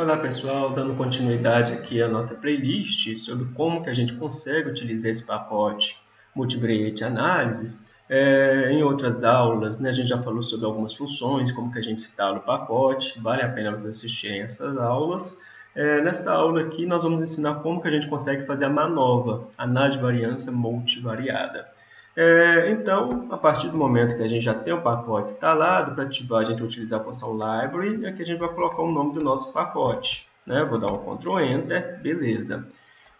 Olá pessoal, dando continuidade aqui à nossa playlist sobre como que a gente consegue utilizar esse pacote Multivariate Analysis. É, em outras aulas, né, a gente já falou sobre algumas funções, como que a gente instala o pacote, vale a pena vocês assistirem essas aulas. É, nessa aula aqui nós vamos ensinar como que a gente consegue fazer a manova, análise de variância multivariada. É, então, a partir do momento que a gente já tem o pacote instalado, para ativar a gente vai utilizar a função library, aqui a gente vai colocar o nome do nosso pacote. Né? Vou dar um Ctrl Enter, beleza.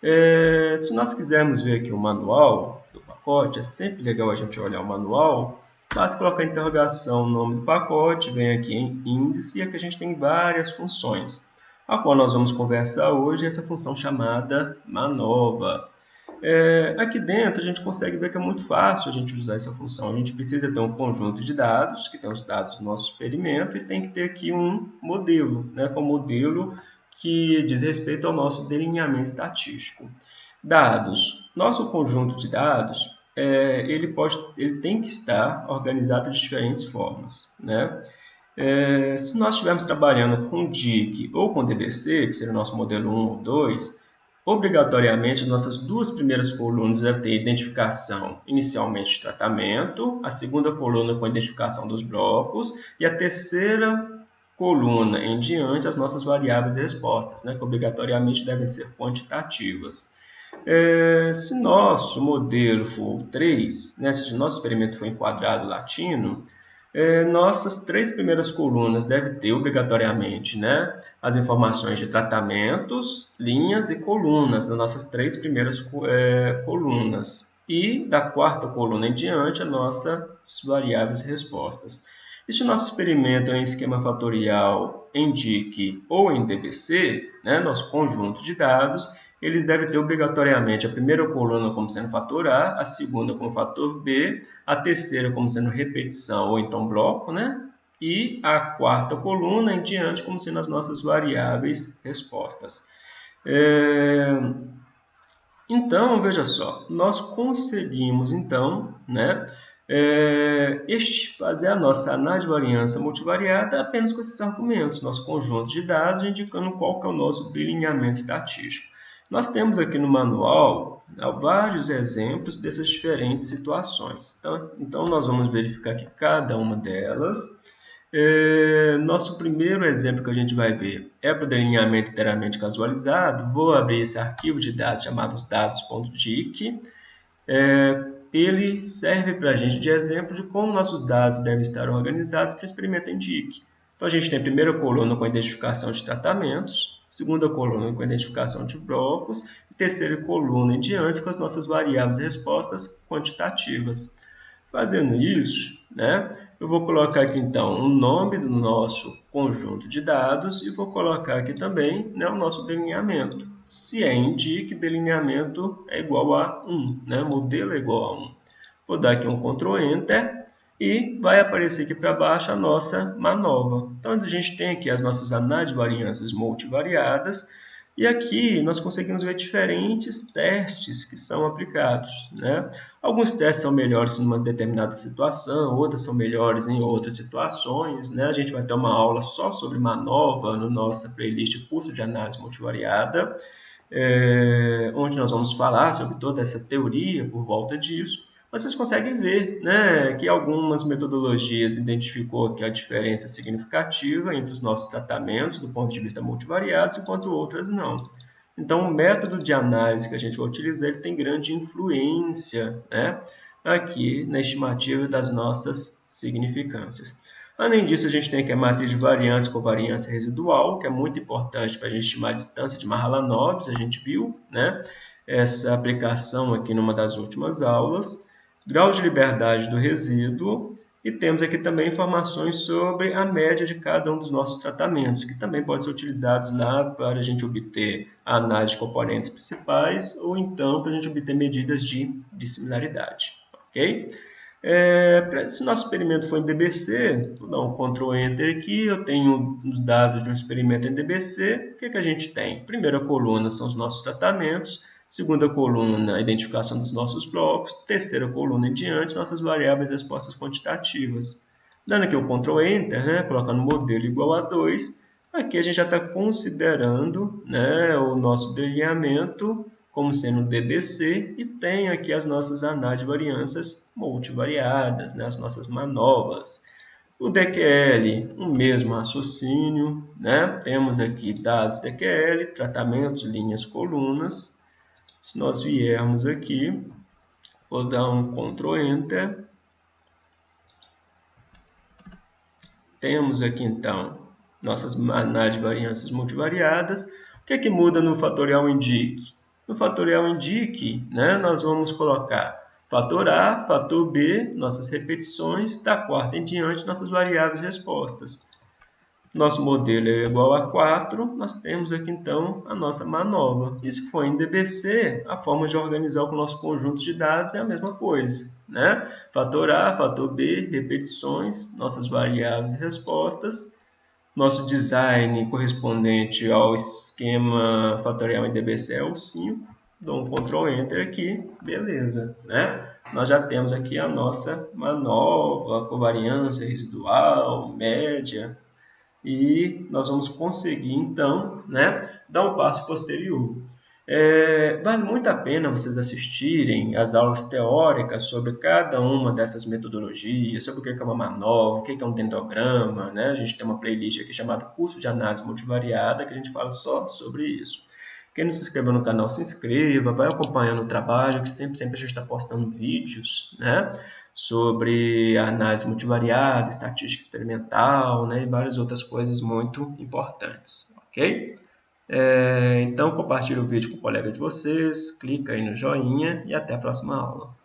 É, se nós quisermos ver aqui o manual do pacote, é sempre legal a gente olhar o manual, basta colocar interrogação, nome do pacote, vem aqui em índice, e aqui a gente tem várias funções. A qual nós vamos conversar hoje é essa função chamada manova. É, aqui dentro a gente consegue ver que é muito fácil a gente usar essa função. A gente precisa ter um conjunto de dados, que tem os dados do nosso experimento, e tem que ter aqui um modelo, né, com modelo que diz respeito ao nosso delineamento estatístico. Dados. Nosso conjunto de dados, é, ele, pode, ele tem que estar organizado de diferentes formas. Né? É, se nós estivermos trabalhando com DIC ou com DBC, que seria o nosso modelo 1 ou 2, Obrigatoriamente, nossas duas primeiras colunas devem ter identificação inicialmente de tratamento, a segunda coluna com identificação dos blocos e a terceira coluna em diante as nossas variáveis respostas, né, que obrigatoriamente devem ser quantitativas. É, se nosso modelo for 3, né, se nosso experimento for enquadrado latino, é, nossas três primeiras colunas devem ter obrigatoriamente né, as informações de tratamentos, linhas e colunas das nossas três primeiras é, colunas. E da quarta coluna em diante, as nossas variáveis respostas. E se o nosso experimento em esquema fatorial em DIC ou em DBC, né, nosso conjunto de dados, eles devem ter obrigatoriamente a primeira coluna como sendo fator A, a segunda como fator B, a terceira como sendo repetição ou então bloco, né? e a quarta coluna em diante como sendo as nossas variáveis respostas. É... Então, veja só, nós conseguimos então né, é, fazer a nossa análise de variância multivariada apenas com esses argumentos, nosso conjunto de dados indicando qual que é o nosso delineamento estatístico. Nós temos aqui no manual né, vários exemplos dessas diferentes situações. Então, então nós vamos verificar aqui cada uma delas. É, nosso primeiro exemplo que a gente vai ver é para o delineamento inteiramente casualizado. Vou abrir esse arquivo de dados chamado dados.dic. É, ele serve para a gente de exemplo de como nossos dados devem estar organizados para o experimento em DIC. Então, a gente tem a primeira coluna com a identificação de tratamentos, segunda coluna com a identificação de blocos e terceira coluna em diante com as nossas variáveis e respostas quantitativas. Fazendo isso, né, eu vou colocar aqui então o nome do nosso conjunto de dados e vou colocar aqui também né, o nosso delineamento. Se é indique, delineamento é igual a 1, né, modelo é igual a 1. Vou dar aqui um Ctrl Enter e vai aparecer aqui para baixo a nossa manova. Então, a gente tem aqui as nossas análises de variâncias multivariadas, e aqui nós conseguimos ver diferentes testes que são aplicados. Né? Alguns testes são melhores em uma determinada situação, outras são melhores em outras situações. Né? A gente vai ter uma aula só sobre manova no nossa playlist curso de análise multivariada, é, onde nós vamos falar sobre toda essa teoria por volta disso vocês conseguem ver né, que algumas metodologias identificou que a diferença significativa entre os nossos tratamentos do ponto de vista multivariados, enquanto outras não. Então, o método de análise que a gente vai utilizar ele tem grande influência né, aqui na estimativa das nossas significâncias. Além disso, a gente tem aqui a matriz de variância com variância residual, que é muito importante para a gente estimar a distância de Mahalanobis, a gente viu né, essa aplicação aqui numa das últimas aulas grau de liberdade do resíduo e temos aqui também informações sobre a média de cada um dos nossos tratamentos, que também podem ser utilizados lá para a gente obter a análise de componentes principais ou então para a gente obter medidas de, de similaridade. ok? É, se o nosso experimento for em DBC, vou dar um Ctrl Enter aqui, eu tenho os dados de um experimento em DBC, o que, que a gente tem? Primeira coluna são os nossos tratamentos, Segunda coluna, identificação dos nossos blocos. Terceira coluna em diante, nossas variáveis respostas quantitativas. Dando aqui o Ctrl Enter, né, colocando modelo igual a 2, Aqui a gente já está considerando né, o nosso delineamento como sendo DBC e tem aqui as nossas análises de variâncias multivariadas, né, as nossas manobras. O DQL, o mesmo raciocínio, né? temos aqui dados DQL, tratamentos, linhas, colunas. Se nós viermos aqui, vou dar um Ctrl Enter. Temos aqui então nossas análises de variâncias multivariadas. O que, é que muda no fatorial indique? No fatorial indique, né, nós vamos colocar Fator A, fator B, nossas repetições, da quarta em diante, nossas variáveis respostas. Nosso modelo é igual a 4, nós temos aqui então a nossa manobra. E se for em DBC, a forma de organizar o nosso conjunto de dados é a mesma coisa. Né? Fator A, fator B, repetições, nossas variáveis e respostas. Nosso design correspondente ao esquema fatorial em DBC é o 5 dou um Ctrl Enter aqui, beleza, né? Nós já temos aqui a nossa manova, covariância residual, média, e nós vamos conseguir, então, né, dar um passo posterior. É, vale muito a pena vocês assistirem as aulas teóricas sobre cada uma dessas metodologias, sobre o que é uma manova, o que é um dendograma, né? A gente tem uma playlist aqui chamada Curso de Análise Multivariada, que a gente fala só sobre isso. Quem não se inscreveu no canal, se inscreva, vai acompanhando o trabalho, que sempre, sempre a gente está postando vídeos né, sobre análise multivariada, estatística experimental né, e várias outras coisas muito importantes, ok? É, então, compartilhe o vídeo com o colega de vocês, clica aí no joinha e até a próxima aula.